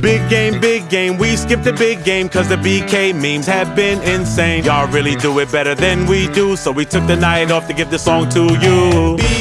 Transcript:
Big game, big game, we skipped the big game cause the BK memes have been insane. Y'all really do it better than we do, so we took the night off to give the song to you.